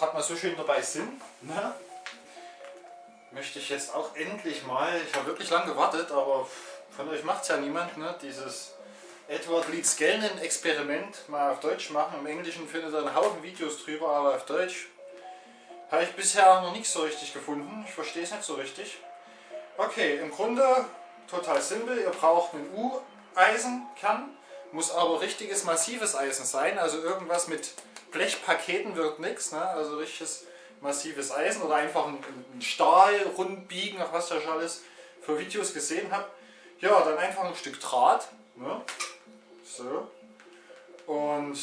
gerade mal so schön dabei sind, ne, möchte ich jetzt auch endlich mal, ich habe wirklich lange gewartet, aber von euch macht es ja niemand, ne, dieses Edward Leeds Gellnen Experiment mal auf Deutsch machen. Im Englischen findet ihr einen Haufen Videos drüber, aber auf Deutsch habe ich bisher noch nicht so richtig gefunden. Ich verstehe es nicht so richtig. Okay, im Grunde total simpel. Ihr braucht einen U-Eisenkern, muss aber richtiges massives Eisen sein. Also irgendwas mit Blechpaketen wird nichts. Ne? Also richtiges massives Eisen oder einfach ein, Stahl rund biegen, nach was ich schon alles für Videos gesehen habe. Ja, dann einfach ein Stück Draht. Ne? So. Und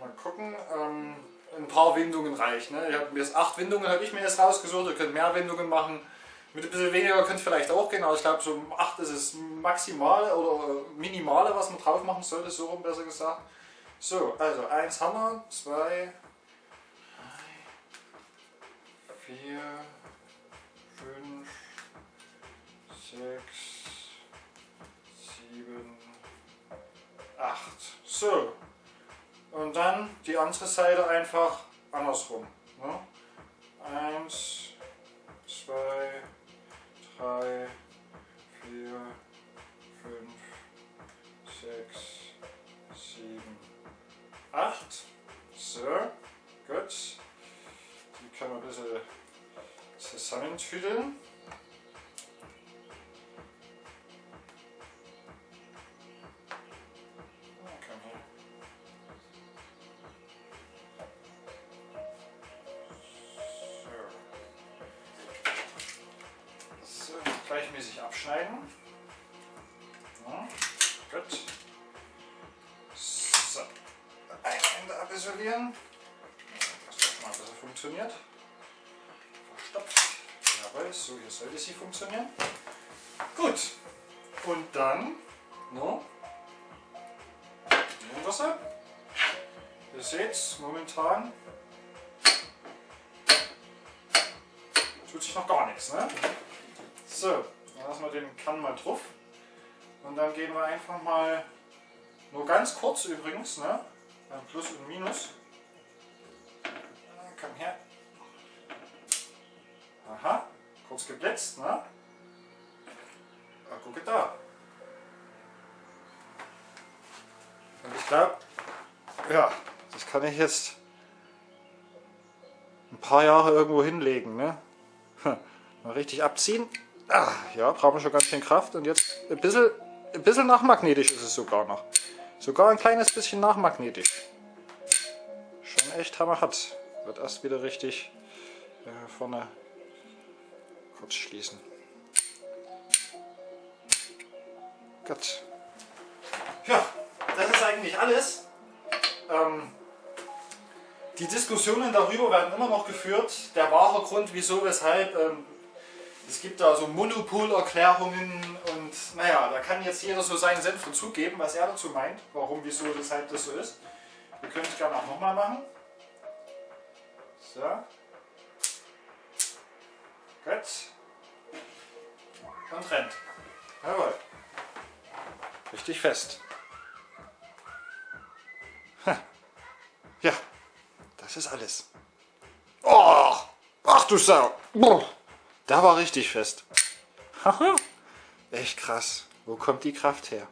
mal gucken. Ähm, ein paar Windungen reichen. Ne? Ich habe mir jetzt acht Windungen habe ich mir jetzt rausgesucht. Ihr könnt mehr Windungen machen. Mit ein bisschen weniger könnt vielleicht auch gehen, aber ich glaube so 8 ist es maximale oder minimale, was man drauf machen sollte, so rum besser gesagt. So, also 1 Hammer, 2, 3, 4, 5, 6, 7, 8. So, und dann die andere Seite einfach andersrum. Ne? 1, 2, 8. So, gut. Die kann man ein bisschen zusammentüdeln. gleichmäßig abschneiden. Ja, gut. Abisolieren. Das doch mal besser funktioniert. Verstopft. Jawohl, so hier sollte sie funktionieren. Gut. Und dann, no, sie. Ihr seht momentan tut sich noch gar nichts. Ne? So, dann lassen wir den Kern mal drauf. Und dann gehen wir einfach mal, nur ganz kurz übrigens, ne? Beim Plus und Minus. Komm her. Aha, kurz geblitzt, ne? Ah, gucke da. Und ich glaube, ja, das kann ich jetzt ein paar Jahre irgendwo hinlegen, ne? Mal richtig abziehen. Ah, ja, brauchen wir schon ganz schön Kraft. Und jetzt ein bisschen, ein bisschen nachmagnetisch ist es sogar noch. Sogar ein kleines bisschen nachmagnetisch. Schon echt hammerhart. Wird erst wieder richtig äh, vorne kurz schließen. Gut. Ja, das ist eigentlich alles. Ähm, die Diskussionen darüber werden immer noch geführt. Der wahre Grund, wieso, weshalb, ähm, es gibt da so Monopolerklärungen und naja, da kann jetzt jeder so seinen Senf dazugeben, was er dazu meint, warum, wieso, weshalb das so ist. Wir können es gerne auch nochmal machen. So. Gut. Und rennt. Jawohl. Richtig fest. Ja, das ist alles. Oh, ach du Sau. Da war richtig fest. Echt krass. Wo kommt die Kraft her?